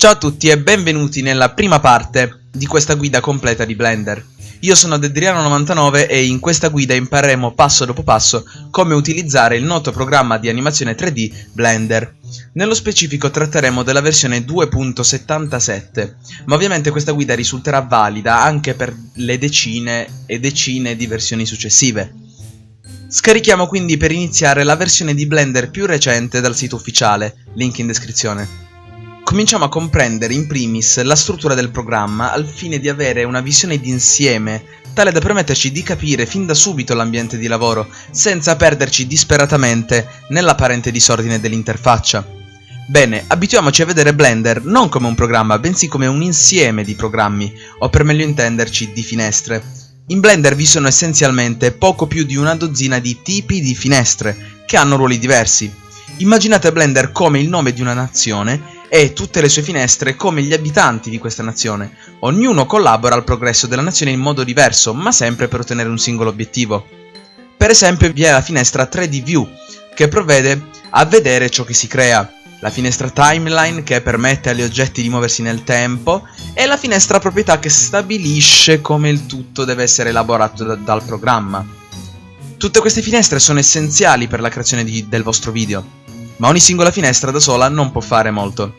Ciao a tutti e benvenuti nella prima parte di questa guida completa di Blender. Io sono Dedriano99 e in questa guida impareremo passo dopo passo come utilizzare il noto programma di animazione 3D Blender. Nello specifico tratteremo della versione 2.77, ma ovviamente questa guida risulterà valida anche per le decine e decine di versioni successive. Scarichiamo quindi per iniziare la versione di Blender più recente dal sito ufficiale, link in descrizione cominciamo a comprendere in primis la struttura del programma al fine di avere una visione d'insieme, tale da permetterci di capire fin da subito l'ambiente di lavoro, senza perderci disperatamente nell'apparente disordine dell'interfaccia. Bene, abituiamoci a vedere Blender non come un programma, bensì come un insieme di programmi, o per meglio intenderci di finestre. In Blender vi sono essenzialmente poco più di una dozzina di tipi di finestre, che hanno ruoli diversi. Immaginate Blender come il nome di una nazione e tutte le sue finestre come gli abitanti di questa nazione. Ognuno collabora al progresso della nazione in modo diverso, ma sempre per ottenere un singolo obiettivo. Per esempio vi è la finestra 3D View, che provvede a vedere ciò che si crea, la finestra Timeline che permette agli oggetti di muoversi nel tempo e la finestra Proprietà che stabilisce come il tutto deve essere elaborato da dal programma. Tutte queste finestre sono essenziali per la creazione di, del vostro video ma ogni singola finestra da sola non può fare molto.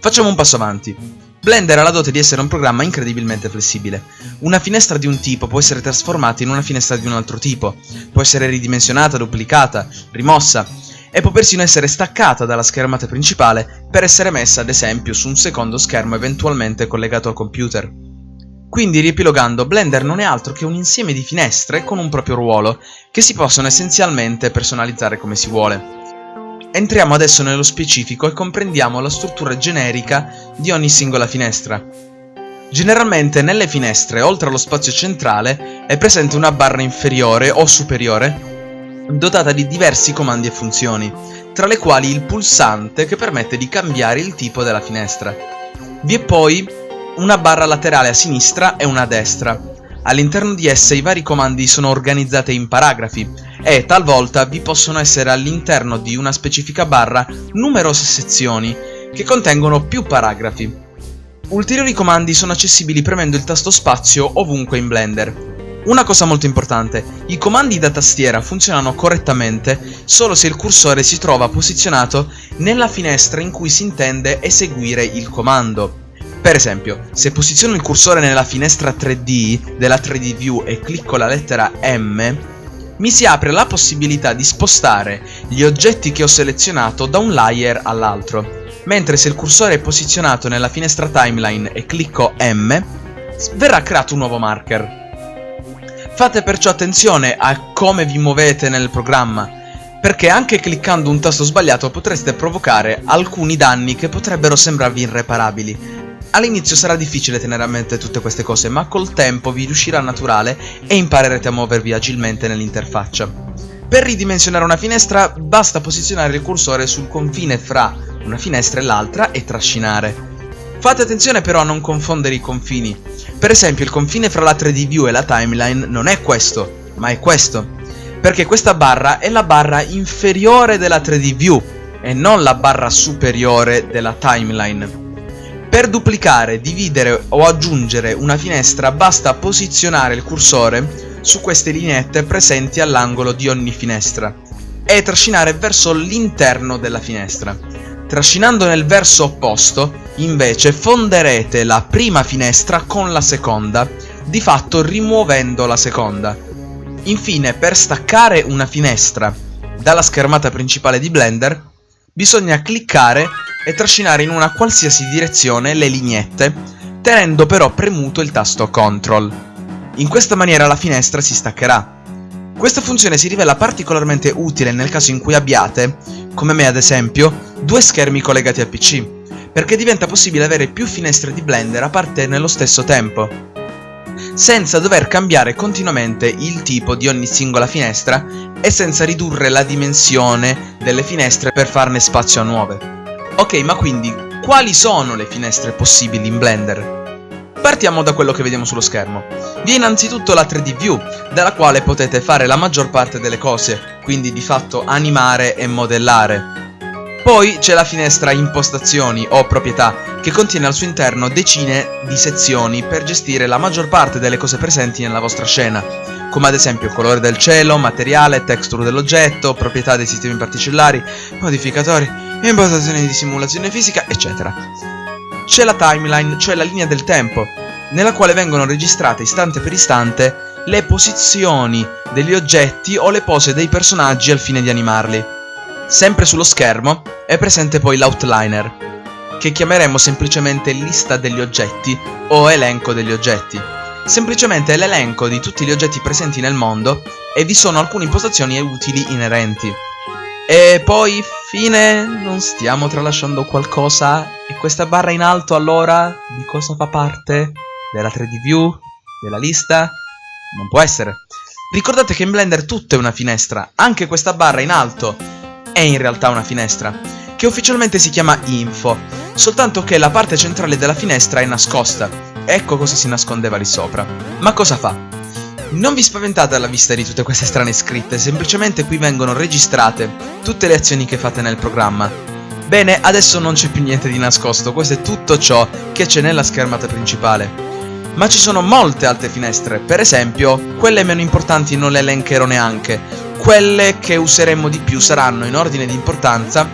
Facciamo un passo avanti. Blender ha la dote di essere un programma incredibilmente flessibile. Una finestra di un tipo può essere trasformata in una finestra di un altro tipo, può essere ridimensionata, duplicata, rimossa, e può persino essere staccata dalla schermata principale per essere messa ad esempio su un secondo schermo eventualmente collegato al computer. Quindi riepilogando, Blender non è altro che un insieme di finestre con un proprio ruolo, che si possono essenzialmente personalizzare come si vuole. Entriamo adesso nello specifico e comprendiamo la struttura generica di ogni singola finestra. Generalmente nelle finestre, oltre allo spazio centrale, è presente una barra inferiore o superiore dotata di diversi comandi e funzioni, tra le quali il pulsante che permette di cambiare il tipo della finestra. Vi è poi una barra laterale a sinistra e una a destra. All'interno di esse i vari comandi sono organizzati in paragrafi, e talvolta vi possono essere all'interno di una specifica barra numerose sezioni che contengono più paragrafi. Ulteriori comandi sono accessibili premendo il tasto spazio ovunque in Blender. Una cosa molto importante, i comandi da tastiera funzionano correttamente solo se il cursore si trova posizionato nella finestra in cui si intende eseguire il comando. Per esempio, se posiziono il cursore nella finestra 3D della 3D View e clicco la lettera M, mi si apre la possibilità di spostare gli oggetti che ho selezionato da un layer all'altro, mentre se il cursore è posizionato nella finestra timeline e clicco M, verrà creato un nuovo marker. Fate perciò attenzione a come vi muovete nel programma, perché anche cliccando un tasto sbagliato potreste provocare alcuni danni che potrebbero sembrarvi irreparabili, All'inizio sarà difficile tenere a mente tutte queste cose, ma col tempo vi riuscirà naturale e imparerete a muovervi agilmente nell'interfaccia. Per ridimensionare una finestra basta posizionare il cursore sul confine fra una finestra e l'altra e trascinare. Fate attenzione però a non confondere i confini. Per esempio il confine fra la 3D View e la timeline non è questo, ma è questo. Perché questa barra è la barra inferiore della 3D View e non la barra superiore della timeline. Per duplicare, dividere o aggiungere una finestra basta posizionare il cursore su queste lineette presenti all'angolo di ogni finestra e trascinare verso l'interno della finestra. Trascinando nel verso opposto, invece, fonderete la prima finestra con la seconda, di fatto rimuovendo la seconda. Infine, per staccare una finestra dalla schermata principale di Blender, bisogna cliccare e trascinare in una qualsiasi direzione le lineette, tenendo però premuto il tasto CTRL. In questa maniera la finestra si staccherà. Questa funzione si rivela particolarmente utile nel caso in cui abbiate, come me ad esempio, due schermi collegati al PC, perché diventa possibile avere più finestre di Blender a parte nello stesso tempo, senza dover cambiare continuamente il tipo di ogni singola finestra e senza ridurre la dimensione delle finestre per farne spazio a nuove. Ok, ma quindi, quali sono le finestre possibili in Blender? Partiamo da quello che vediamo sullo schermo. Vi è innanzitutto la 3D View, dalla quale potete fare la maggior parte delle cose, quindi di fatto animare e modellare. Poi c'è la finestra impostazioni o proprietà che contiene al suo interno decine di sezioni per gestire la maggior parte delle cose presenti nella vostra scena, come ad esempio colore del cielo, materiale, texture dell'oggetto, proprietà dei sistemi particellari, modificatori, impostazioni di simulazione fisica, eccetera. C'è la timeline, cioè la linea del tempo, nella quale vengono registrate istante per istante le posizioni degli oggetti o le pose dei personaggi al fine di animarli. Sempre sullo schermo è presente poi l'outliner, che chiameremo semplicemente lista degli oggetti o elenco degli oggetti. Semplicemente è l'elenco di tutti gli oggetti presenti nel mondo e vi sono alcune impostazioni utili inerenti. E poi, fine, non stiamo tralasciando qualcosa? E questa barra in alto allora di cosa fa parte? Della 3D view? Della lista? Non può essere. Ricordate che in Blender tutto è una finestra, anche questa barra in alto è in realtà una finestra, che ufficialmente si chiama info, soltanto che la parte centrale della finestra è nascosta. Ecco cosa si nascondeva lì sopra. Ma cosa fa? Non vi spaventate alla vista di tutte queste strane scritte, semplicemente qui vengono registrate tutte le azioni che fate nel programma. Bene, adesso non c'è più niente di nascosto, questo è tutto ciò che c'è nella schermata principale. Ma ci sono molte altre finestre, per esempio, quelle meno importanti non le elencherò neanche, quelle che useremo di più saranno in ordine di importanza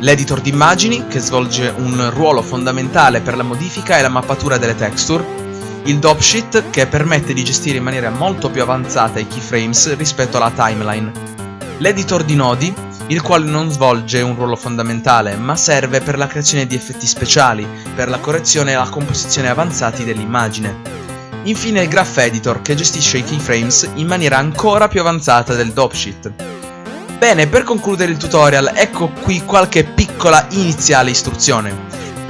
l'editor di immagini, che svolge un ruolo fondamentale per la modifica e la mappatura delle texture, il dopsheet, che permette di gestire in maniera molto più avanzata i keyframes rispetto alla timeline, l'editor di nodi, il quale non svolge un ruolo fondamentale, ma serve per la creazione di effetti speciali, per la correzione e la composizione avanzati dell'immagine, Infine il Graph Editor che gestisce i keyframes in maniera ancora più avanzata del dopsheet. Bene, per concludere il tutorial ecco qui qualche piccola iniziale istruzione.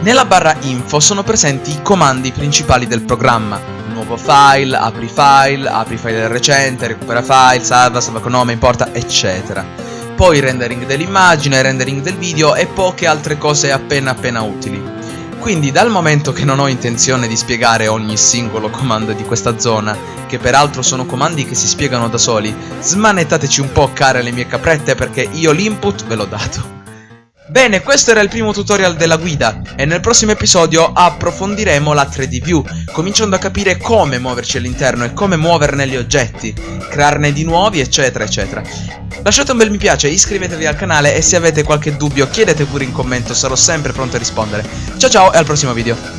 Nella barra info sono presenti i comandi principali del programma. Nuovo file, apri file, apri file recente, recupera file, salva, salva con nome, importa, eccetera. Poi rendering dell'immagine, rendering del video e poche altre cose appena appena utili. Quindi dal momento che non ho intenzione di spiegare ogni singolo comando di questa zona, che peraltro sono comandi che si spiegano da soli, smanettateci un po' care le mie caprette perché io l'input ve l'ho dato. Bene, questo era il primo tutorial della guida e nel prossimo episodio approfondiremo la 3D View, cominciando a capire come muoverci all'interno e come muoverne gli oggetti, crearne di nuovi eccetera eccetera. Lasciate un bel mi piace, iscrivetevi al canale e se avete qualche dubbio chiedete pure in commento, sarò sempre pronto a rispondere. Ciao ciao e al prossimo video.